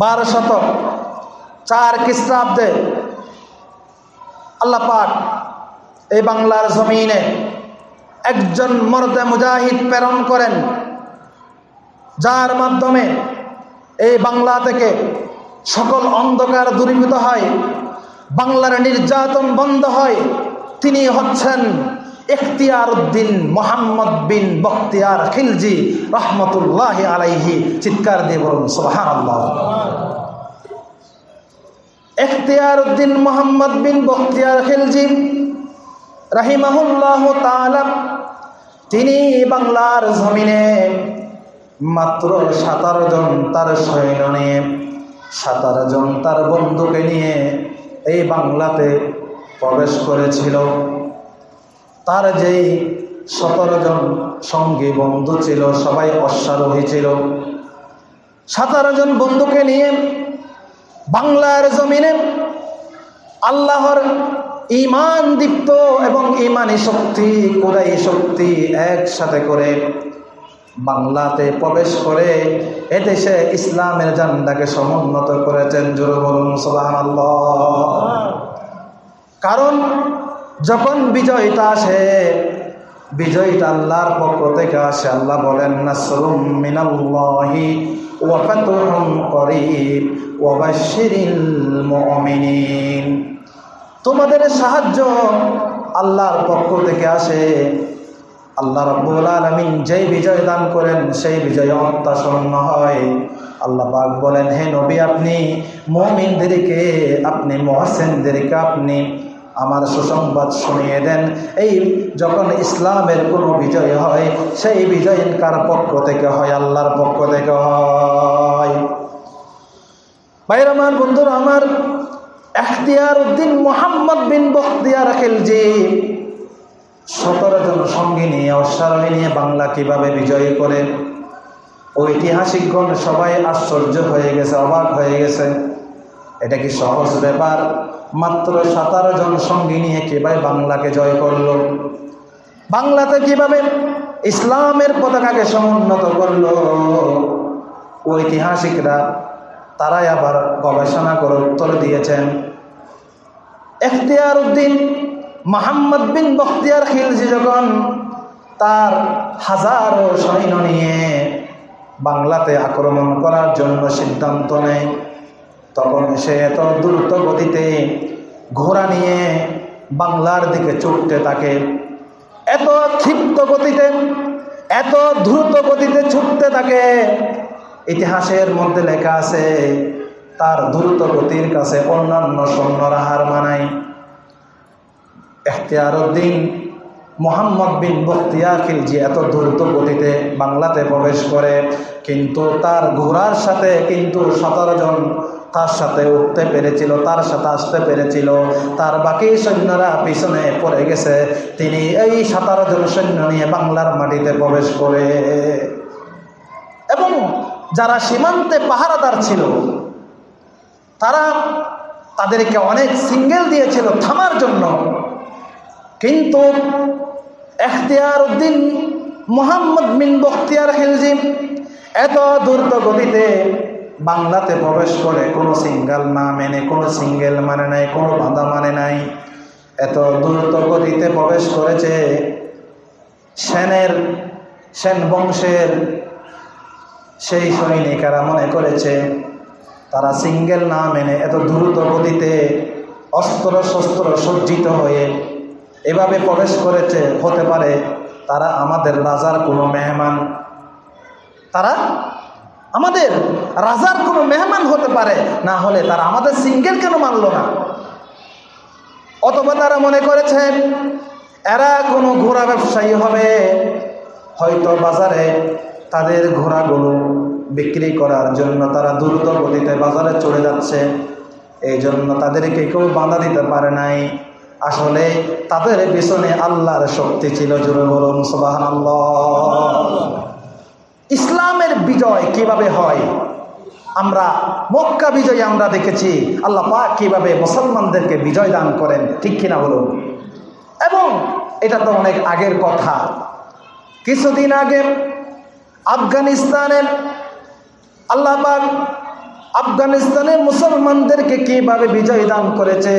বারো শতক, চার খ্রিস্টাব্দে আল্লাহ পাক এই বাংলার জমিনে একজন মর্দে মুজাহিদ প্রেরণ করেন, যার মাধ্যমে এই বাংলা থেকে সকল অন্ধকার দূরীভূত হয়, বাংলার নির্যাতন বন্ধ হয়। তিনি হচ্ছেন এখতিয়ার উদ্দিন মোহাম্মদ বিন বখতিয়ার খিলজি রহমতুল্লাহ আলাইহি চিৎকার দিয়ে বলুন সোহান আল্লাহ এখতিয়ার উদ্দিন মোহাম্মদ বিন বখতিয়ার খিলজি রাহিমাহুল্লাহ তাআলা, তিনি বাংলার জমিনে মাত্র সাতারো জন তার সৈন্য নিয়ে, সাতারো জন তার বন্ধুকে নিয়ে এই বাংলাতে প্রবেশ করেছিল। তার যেই সতেরো জন সঙ্গী, বন্ধু ছিল, সবাই অশ্বারোহী ছিল। সাতারো জন বন্ধুকে নিয়ে বাংলার জমিনে আল্লাহর ইমান দীপ্ত এবং ইমানি শক্তি কোরাই শক্তি একসাথে করে বাংলাতে প্রবেশ করে এদেশে ইসলামের জান্ডাকে সমুন্নত করেছেন। জোর বলুন, সুবহানাল্লাহ। কারণ যখন বিজয়টা আসে, বিজয়টা আল্লাহর পক্ষ থেকে আসে। আল্লাহ বলেন, নাসরুম মিনাল্লাহি ওয়া ফাতহুম করিব ওয়া বাশশিরিল মুমিনিন। তোমাদের সাহায্য আল্লাহর পক্ষ থেকে আসে। আল্লাহ রব্বুল আলমিন যেই বিজয় দান করেন, সেই বিজয় অত্যাসন্ন হয়। আল্লাহ পাক বলেন, হে নবী, আপনি মমিনদেরকে, আপনি মহাসেনদেরকে, আপনি আমার সুসংবাদ শুনিয়ে দেন। এই যখন ইসলামের কোনো বিজয় হয়, সেই বিজয় কার পক্ষ থেকে হয়? আল্লাহর পক্ষ থেকে হয়। ভাইয়ের, আমার বন্ধুরা, আমার এখতিয়ার উদ্দিন মোহাম্মদ বিন বখতিয়ার খেলজি, সতেরো জন সঙ্গী নিয়ে, অশ্বারোহী নিয়ে বাংলা কীভাবে বিজয়ী করে? ঐতিহাসিকগণ সবাই আশ্চর্য হয়ে গেছে, অবাক হয়ে গেছে। এটা কি সহজ ব্যাপার? মাত্র সাতারো জন সঙ্গী নিয়ে কীভাবে বাংলাকে জয় করল? বাংলাতে কীভাবে ইসলামের পতাকাকে সমুন্নত করল? ঐতিহাসিকরা তারাই আবার গবেষণা করে উত্তর দিয়েছেন। এখতিয়ার উদ্দিন মোহাম্মদ বিন বখতিয়ার খিলজি যখন তার হাজারো সৈন্য নিয়ে বাংলাতে আক্রমণ করার জন্য সিদ্ধান্ত নেয় তখন সে এত দ্রুত গতিতে ঘোড়া নিয়ে বাংলার দিকে ছুটতে থাকে। এত ক্ষিপ্ত গতিতে, এত দ্রুত গতিতে ছুটতে থাকে। ইতিহাসের মধ্যে লেখা আছে, তার দ্রুত গতির কাছে অন্যান্য সৈন্যরা হার মানায়। এখতিয়ার উদ্দিন মোহাম্মদ বিন বখতিয়ার খিলজি এত দ্রুত গতিতে বাংলাতে প্রবেশ করে, কিন্তু তার ঘোড়ার সাথে কিন্তু সতেরো জন তার সাথে উঠতে পেরেছিল, তার সাথে আসতে পেরেছিল। তার বাকি সৈন্যরা পিছনে পড়ে গেছে। তিনি এই সতেরো জন সৈন্য নিয়ে বাংলার মাটিতে প্রবেশ করে। এবং যারা সীমান্তে পাহারাদার ছিল, তারা তাদেরকে অনেক সিঙ্গেল দিয়েছিল থামার জন্য। কিন্তু এখতিয়ার উদ্দিন মোহাম্মদ বিন বখতিয়ার খিলজি এত দ্রুত গতিতে বাংলাতে প্রবেশ করে কোনো সিঙ্গেল না মেনে, কোনো সিঙ্গেল মানে নাই, কোনো বাধা মানে নাই। এত দ্রুত গতিতে প্রবেশ করেছে সেনের, সেন বংশের সেই সৈনিকেরা মনে করেছে, তারা সিঙ্গেল না মেনে এত দ্রুত গতিতে অস্ত্র শস্ত্র সজ্জিত হয়ে এভাবে প্রবেশ করেছে, হতে পারে তারা আমাদের রাজার কোনো মেহমান। তারা আমাদের রাজার কোনো মেহমান হতে পারে, না হলে তারা আমাদের সিঙ্গেল কেন মানল না? অথবা তারা মনে করেছেন, এরা কোনো ঘোড়া ব্যবসায়ী হবে, হয়তো বাজারে তাদের ঘোড়াগুলো বিক্রি করার জন্য তারা দ্রুত গতিতে বাজারে চলে যাচ্ছে। এই জন্য তাদেরকে কেউ বাধা দিতে পারে নাই। আসলে তাদের পিছনে আল্লাহর শক্তি ছিল, জোরে বলুন সুবাহান ইসলামের বিজয় কীভাবে হয়? আমরা মক্কা বিজয় আমরা দেখেছি। আল্লাহ পাক কীভাবে মুসলমানদেরকে বিজয় দান করেন, ঠিক কিনা বলুন? এবং এটা তো অনেক আগের কথা। কিছুদিন আগে আফগানিস্তানের আল্লাহ পাক আফগানিস্তানের মুসলমানদেরকে কীভাবে বিজয় দান করেছে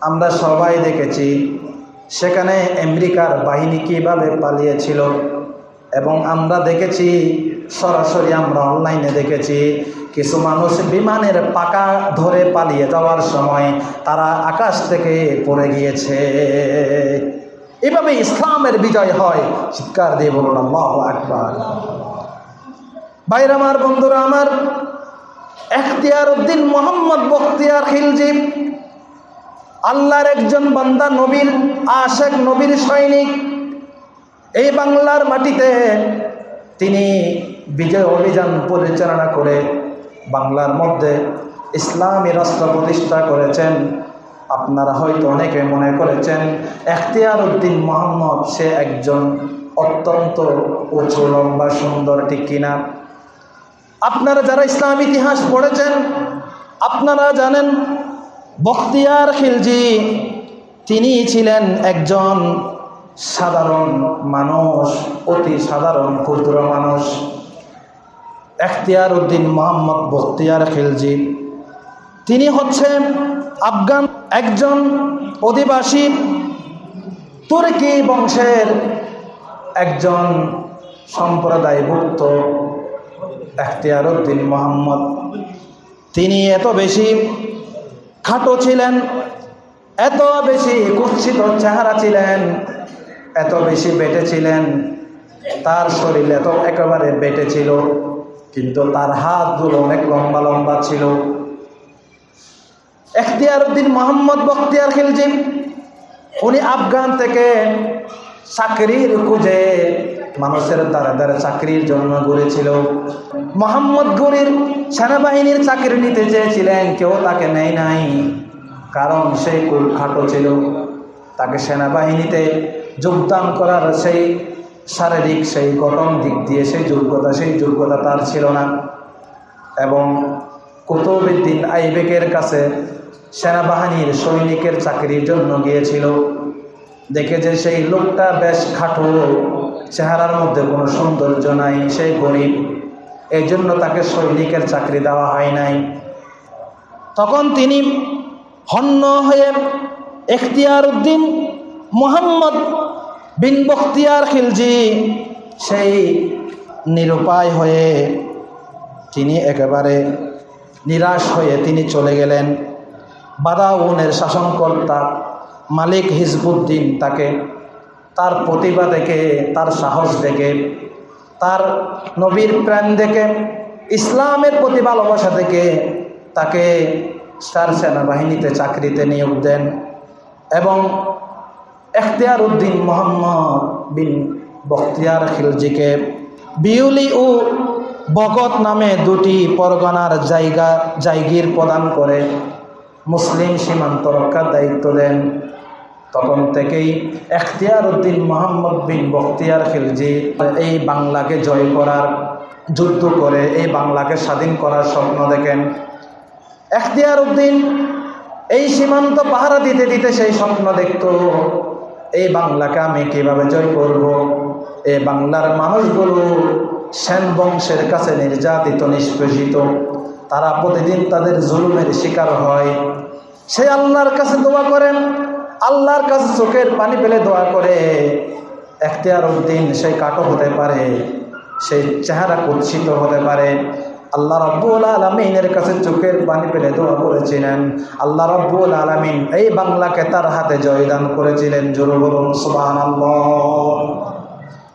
আমরা সবাই দেখেছি। সেখানে আমেরিকার বাহিনী কীভাবে পালিয়েছিল? এবং আমরা দেখেছি, সরাসরি আমরা অনলাইনে দেখেছি, কিছু মানুষ বিমানের পাকা ধরে পালিয়ে যাওয়ার সময় তারা আকাশ থেকে পড়ে গিয়েছে। এভাবে ইসলামের বিজয় হয়। চিৎকার দিয়ে বলুন, আল্লাহ আকবার। বাইর আমার, বন্ধুরা আমার, এখতিয়ার উদ্দিন মোহাম্মদ বখতিয়ার খিলজি, আল্লাহর একজন বান্দা, নবীর আশেক, নবীর সৈনিক এই বাংলার মাটিতে তিনি বিজয় অভিযান পরিচালনা করে বাংলার মধ্যে ইসলামী রাষ্ট্র প্রতিষ্ঠা করেছেন। আপনারা হয়তো অনেকে মনে করেছেন, এখতিয়ার উদ্দিন মোহাম্মদ সে একজন অত্যন্ত উঁচু, লম্বা, সুন্দর, ঠিক কিনা? আপনারা যারা ইসলাম ইতিহাস পড়েছেন, আপনারা জানেন, বখতিয়ার খিলজি তিনি ছিলেন একজন সাধারণ মানুষ, অতি সাধারণ ক্ষুদ্র মানুষ। এখতিয়ার উদ্দিন মোহাম্মদ বখতিয়ার খিলজি। তিনি হচ্ছেন আফগান একজন অধিবাসী, তুর্কি বংশের একজন সম্প্রদায়ভুক্ত এখতিয়ার উদ্দিন মোহাম্মদ। তিনি এত বেশি খাটো ছিলেন, এত বেশি কুৎসিত চেহারা ছিলেন এত বেশি বেটে ছিলেন তার শরীর এত একেবারে বেটে ছিল, কিন্তু তার হাতগুলো অনেক লম্বা লম্বা ছিল। এখতিয়ার উদ্দিন মোহাম্মদ বখতিয়ার খিলজি, উনি আফগান থেকে চাকরির খুঁজে মানুষের দ্বারা দ্বারা চাকরির জন্য ঘুরেছিল। মোহাম্মদ গরির সেনাবাহিনীর চাকরি নিতে চেয়েছিলেন, কেউ তাকে নেয় নাই, কারণ সে খুব খাটো ছিল। তাকে সেনাবাহিনীতে যোগদান করার সেই শারীরিক সেই গঠন দিক দিয়ে সেই যোগ্যতা সেই যোগ্যতা তার ছিল না। এবং কুতুবুদ্দিন আইবেকের কাছে সেনাবাহিনীর সৈনিকের চাকরির জন্য গিয়েছিল। দেখে যে সেই লোকটা বেশ খাটো, চেহারার মধ্যে কোনো সৌন্দর্য নাই সেই গরিব। এই জন্য তাকে সৈনিকের চাকরি দেওয়া হয় নাই। তখন তিনি হন্য হয়ে এখতিয়ার উদ্দিন মোহাম্মদ বিন বখতিয়ার খিলজি, সেই নিরুপায় হয়ে তিনি একেবারে নিরাশ হয়ে তিনি চলে গেলেন। বাদাউনের শাসনকর্তা মালিক হিজবুদ্দিন তাকে তার প্রতিভা দেখে, তার সাহস দেখে, তার নবীর প্রাণ দেখে, ইসলামের প্রতি ভালোবাসা দেখে তাকে তার সেনাবাহিনীতে চাকরিতে নিয়োগ দেন এবং এখতিয়ার উদ্দিন মোহাম্মদ বিন বখতিয়ার খিলজিকে বিউলি ও বগত নামে দুটি পরগনার জায়গা, জায়গির প্রদান করে মুসলিম সীমান্ত রক্ষার দায়িত্ব দেন। তখন থেকেই এখতিয়ার উদ্দিন মোহাম্মদ বিন বখতিয়ার খিলজি এই বাংলাকে জয় করার যুদ্ধ করে, এই বাংলাকে স্বাধীন করার স্বপ্ন দেখেন। এখতিয়ার উদ্দিন এই সীমান্ত পাহারা দিতে দিতে সেই স্বপ্ন দেখত। এই বাংলাকে আমি কীভাবে জয় করব? এই বাংলার মানুষগুলো সেন বংশের কাছে নির্যাতিত, নিষ্পেষিত। তারা প্রতিদিন তাদের জুলুমের শিকার হয়। সে আল্লাহর কাছে দোয়া করেন, আল্লাহর কাছে চোখের পানি পেলে দোয়া করে। এখতিয়ার উদ্দিন সেই কাটো হতে পারে, সেই চেহারা কুৎসিত হতে পারে। আল্লাহ রব্বুল আলমিনের কাছে চোখের পানি পেলে দোয়া করেছিলেন। আল্লাহ রব্বুল আলমিন এই বাংলাকে তার হাতে জয়দান করেছিলেন। জোর বলুন সুবাহ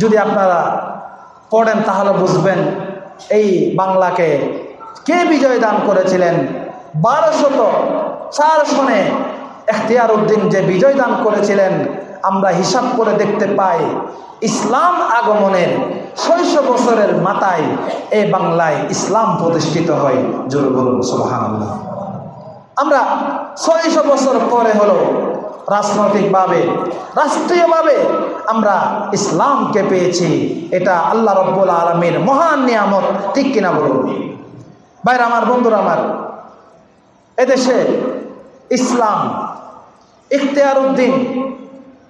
যদি আপনারা পড়েন তাহলে বুঝবেন, এই বাংলাকে কে বিজয় দান করেছিলেন? বারোশত চার সনে এখতিয়ার উদ্দিন যে বিজয় দান করেছিলেন আমরা হিসাব করে দেখতে পাই, ইসলাম আগমনের ছয়শো বছরের মাথায় এ বাংলায় ইসলাম প্রতিষ্ঠিত হয়। জোর বলুন সুবাহান আমরা ছয়শো বছর পরে হলো রাজনৈতিকভাবে, রাষ্ট্রীয়ভাবে আমরা ইসলামকে পেয়েছি। এটা আল্লাহ রব্বুল আলমীর মহান নিয়ামত, ঠিক কিনা বলুন? বাইরে আমার, বন্ধুরা আমার, এদেশে ইসলাম ইখতিয়ার উদ্দিন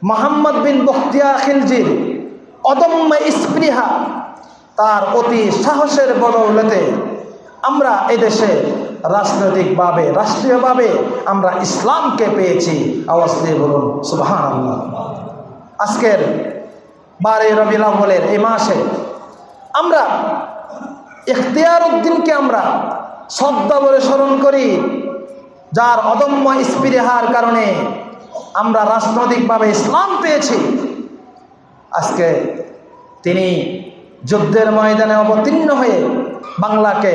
মোহাম্মদ বিন বখতিয়া খিলজির অদম্য স্পৃহা, তার অতি সাহসের বদৌলতে আমরা এদেশে রাজনৈতিকভাবে, রাষ্ট্রীয়ভাবে আমরা ইসলামকে পেয়েছি। আওয়াজ বলুন সুবাহান আজকের বারে রবিল আউ্বলের এই মাসে আমরা ইখতিয়ার উদ্দিনকে আমরা শ্রদ্ধা বলে স্মরণ করি, যার অদম্য স্পৃহার কারণে আমরা রাজনৈতিকভাবে ইসলাম পেয়েছি। আজকে তিনি যুদ্ধের ময়দানে অবতীর্ণ হয়ে বাংলাকে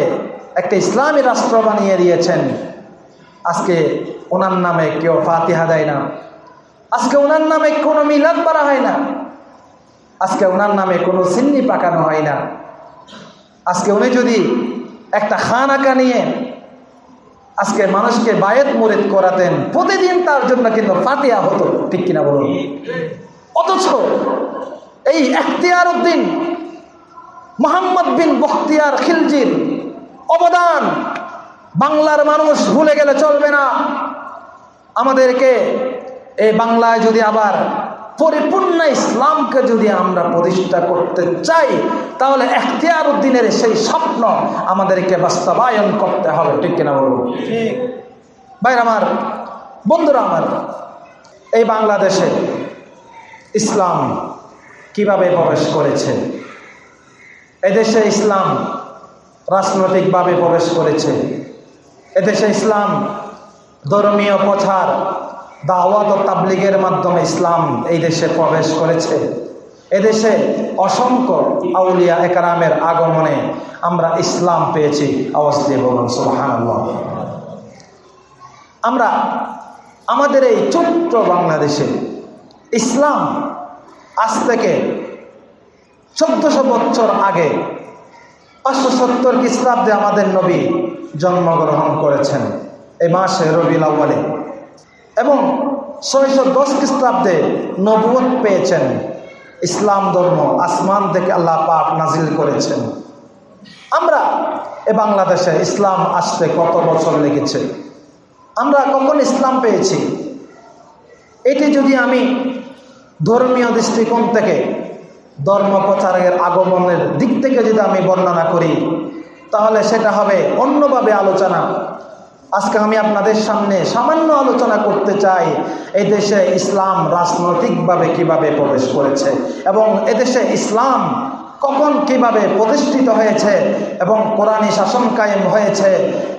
একটা ইসলামী রাষ্ট্র বানিয়ে দিয়েছেন। আজকে ওনার নামে কেউ ফাতিহা দেয় না। আজকে ওনার নামে কোনো মিলাদ করা হয় না। আজকে ওনার নামে কোনো সিন্নি পাকানো হয় না। আজকে উনি যদি একটা খান আঁকা নিয়ে আজকে মানুষকে বায়েত মুরিদ করাতেন, প্রতিদিন তার জন্য কিন্তু ফাতিহা হতো, ঠিক কিনা বলুন? অথচ এই এখতিয়ার উদ্দিন মোহাম্মদ বিন বখতিয়ার খিলজির অবদান বাংলার মানুষ ভুলে গেলে চলবে না। আমাদেরকে এই বাংলায় যদি আবার পরিপূর্ণ ইসলামকে যদি আমরা প্রতিষ্ঠা করতে চাই তাহলে এখতিয়ার উদ্দিনের সেই স্বপ্ন আমাদেরকে বাস্তবায়ন করতে হবে। ঠিক কিনা বলুন? ঠিক। ভাই আমার বন্ধুরা আমার এই বাংলাদেশে ইসলাম কীভাবে প্রবেশ করেছে? এদেশে ইসলাম রাজনৈতিকভাবে প্রবেশ করেছে। এদেশে ইসলাম ধর্মীয় প্রচার দাওয়াত ও তাবলিগের মাধ্যমে ইসলাম এই দেশে প্রবেশ করেছে। এদেশে অসংখ্য আউলিয়া একরামের আগমনে আমরা ইসলাম পেয়েছি। আওয়াজ বলুন আমরা আমাদের এই ছোট্ট বাংলাদেশে ইসলাম আজ থেকে চোদ্দশো বছর আগে পাঁচশো সত্তর খ্রিস্টাব্দে আমাদের নবী জন্মগ্রহণ করেছেন। এই মাসে রবিল আউ্বালে এবং ছয়শো দশ খ্রিস্টাব্দে নবুয়ত পেয়েছেন। ইসলাম ধর্ম আসমান থেকে আল্লাহ পাক নাজিল করেছেন। আমরা এ বাংলাদেশে ইসলাম আসতে কত বছর লেগেছে? আমরা কখন ইসলাম পেয়েছি? এটি যদি আমি ধর্মীয় দৃষ্টিকোণ থেকে ধর্ম প্রচারের আগমনের দিক থেকে যদি আমি বর্ণনা করি, তাহলে সেটা হবে অন্যভাবে আলোচনা। আজকে আমি আপনাদের সামনে সামান্য আলোচনা করতে চাই এই দেশে ইসলাম রাজনৈতিকভাবে কীভাবে প্রবেশ করেছে এবং এদেশে ইসলাম কখন কীভাবে প্রতিষ্ঠিত হয়েছে এবং কোরআনী শাসন কায়েম হয়েছে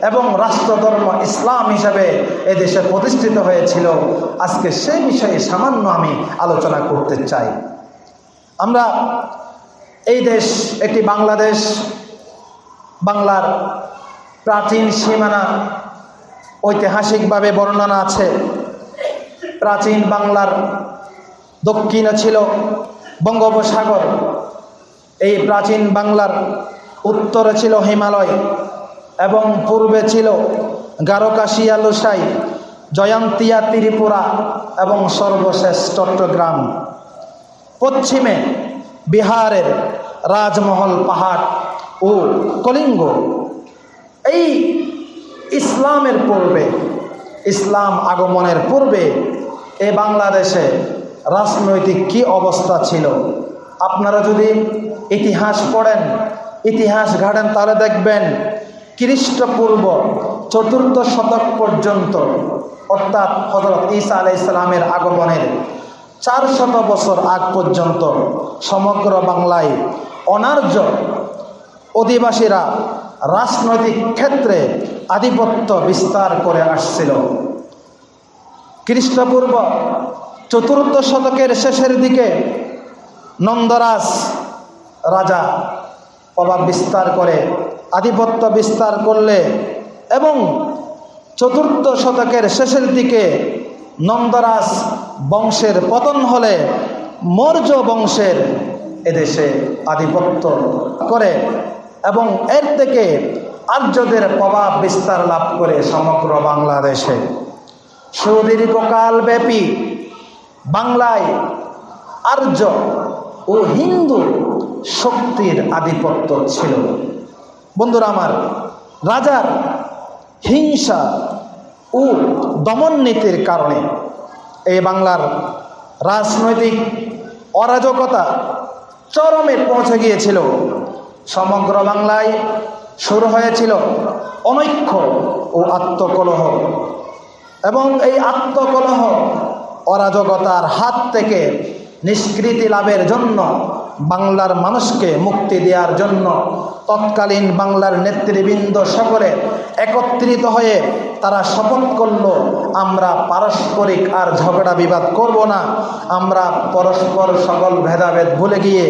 এবং রাষ্ট্রধর্ম ইসলাম হিসাবে এদেশে প্রতিষ্ঠিত হয়েছিল, আজকে সেই বিষয়ে সামান্য আমি আলোচনা করতে চাই। আমরা এই দেশ একটি বাংলাদেশ, বাংলার প্রাচীন সীমানা ঐতিহাসিকভাবে বর্ণনা আছে। প্রাচীন বাংলার দক্ষিণে ছিল বঙ্গোপসাগর। এই প্রাচীন বাংলার উত্তরে ছিল হিমালয় এবং পূর্বে ছিল গারকাশিয়া লুসাই জয়ন্তিয়া, ত্রিপুরা এবং সর্বশেষ চট্টগ্রাম। পশ্চিমে বিহারের রাজমহল, পাহাড় ও কলিঙ্গ। এই ইসলামের পূর্বে, ইসলাম আগমনের পূর্বে এ বাংলাদেশে রাজনৈতিক কি অবস্থা ছিল? আপনারা যদি ইতিহাস পড়েন, ইতিহাস ঘাটেন, তাহলে দেখবেন খ্রিস্টপূর্ব চতুর্থ শতক পর্যন্ত, অর্থাৎ হজরত ঈসা আলাই ইসলামের আগমনের চার শত বছর আগ পর্যন্ত সমগ্র বাংলায় অনার্য অধিবাসীরা রাজনৈতিক ক্ষেত্রে আধিপত্য বিস্তার করে আসছিল। খ্রিস্টপূর্ব চতুর্থ শতকের শেষের দিকে নন্দরাজ রাজা প্রভাব বিস্তার করে, আধিপত্য বিস্তার করলে এবং চতুর্থ শতকের শেষের দিকে নন্দরাজ বংশের পতন হলে মৌর্য বংশের এদেশে আধিপত্য করে। এবং এর থেকে আর্যদের প্রভাব বিস্তার লাভ করে সমগ্র বাংলাদেশে। সুদীর্ঘকাল ব্যাপী বাংলায় আর্য ও হিন্দু শক্তির আধিপত্য ছিল। বন্ধুরা আমার, রাজার হিংসা ও দমন নীতির কারণে এই বাংলার রাজনৈতিক অরাজকতা চরমে পৌঁছে গিয়েছিল। সমগ্র বাংলায় শুরু হয়েছিল অনৈক্য ও আত্মকলহ। এবং এই আত্মকলহ অরাজকতার হাত থেকে নিষ্কৃতি লাভের জন্য, বাংলার মানুষকে মুক্তি দেওয়ার জন্য তৎকালীন বাংলার নেতৃবৃন্দ সকলে একত্রিত হয়ে তারা শপথ করল, আমরা পারস্পরিক আর ঝগড়া বিবাদ করব না, আমরা পরস্পর সকল ভেদাভেদ ভুলে গিয়ে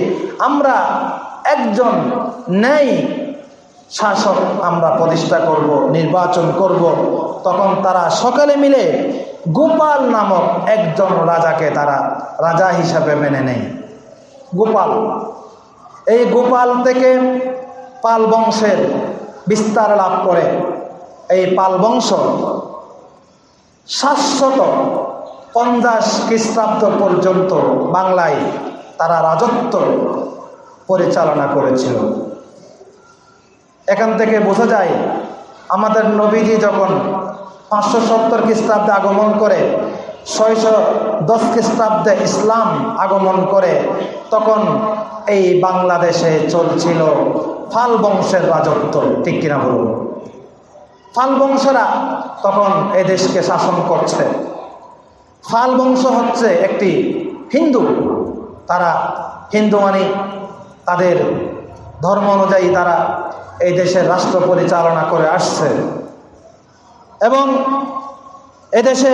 আমরা একজন ন্যায় শাসক আমরা প্রতিষ্ঠা করব, নির্বাচন করব। তখন তারা সকালে মিলে গোপাল নামক একজন রাজাকে তারা রাজা হিসাবে মেনে নেয়। গোপাল। এই গোপাল থেকে পাল বংশের বিস্তার লাভ করে। এই পাল বংশ সাতশত পঞ্চাশ খ্রিস্টাব্দ পর্যন্ত বাংলায় তারা রাজত্ব পরিচালনা করেছিল। এখান থেকে বোঝা যায়, আমাদের নবীজি যখন পাঁচশো সত্তর খ্রিস্টাব্দে আগমন করে, ছয়শো দশ খ্রিস্টাব্দে ইসলাম আগমন করে, তখন এই বাংলাদেশে চলছিল ফাল বংশের রাজত্ব, ঠিক কিনা বলুন? ফাল বংশরা তখন এ দেশকে শাসন করছে। ফাল বংশ হচ্ছে একটি হিন্দু। তারা হিন্দু মানে তাদের ধর্ম অনুযায়ী তারা এই দেশের রাষ্ট্র পরিচালনা করে আসছে। এবং এদেশে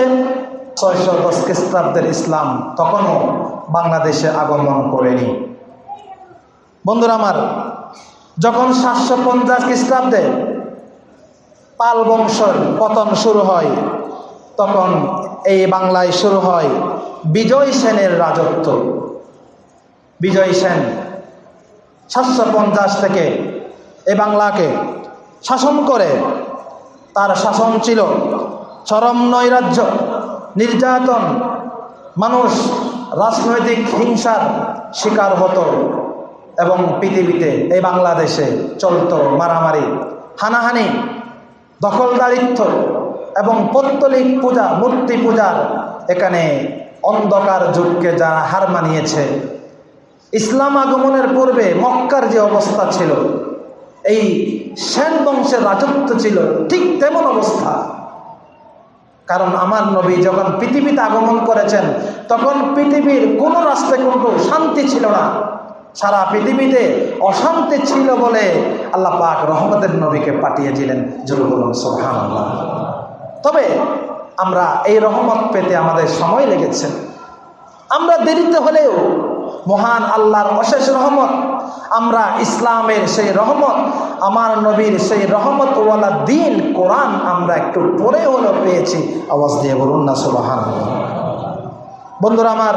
ছয়শো দশ খ্রিস্টাব্দের ইসলাম তখনও বাংলাদেশে আগমন করেনি। বন্ধুরা আমার, যখন সাতশো পঞ্চাশ খ্রিস্টাব্দে পাল বংশের পতন শুরু হয়, তখন এই বাংলায় শুরু হয় বিজয় সেনের রাজত্ব। বিজয় সেন সাতশো পঞ্চাশ থেকে এ বাংলাকে শাসন করে, তার শাসন ছিল চরম নৈরাজ্য, নির্যাতন, মানুষ, রাজনৈতিক হিংসার শিকার হতো এবং পৃথিবীতে এই বাংলাদেশে চলতো মারামারি, হানাহানি, দখলদারিত্ব এবং পত্তলিক পূজা, মূর্তি পূজার এখানে অন্ধকার যুগকে যারা হার মানিয়েছে ইসলাম আগমনের পূর্বে মক্কার যে অবস্থা ছিল, এই সেন বংশের রাজত্ব ছিল ঠিক তেমন অবস্থা। কারণ আমার নবী যখন পৃথিবীতে আগমন করেছেন, তখন পৃথিবীর কোনো রাস্তায় কিন্তু শান্তি ছিল না। সারা পৃথিবীতে অশান্তি ছিল বলে আল্লাহ পাক রহমতের নবীকে পাঠিয়েছিলেন। জরুল সোহান তবে আমরা এই রহমত পেতে আমাদের সময় লেগেছে। আমরা দেরিতে হলেও মহান আল্লাহর অশেষ রহমত। আমরা ইসলামের সেই রহমত, আমার নবীর সেই রহমত ওয়ালা দিন কোরআন আমরা একটু পরে হলো পেয়েছি। আওয়াজ দিয়ে বলুন না সুবাহান বন্ধুরা আমার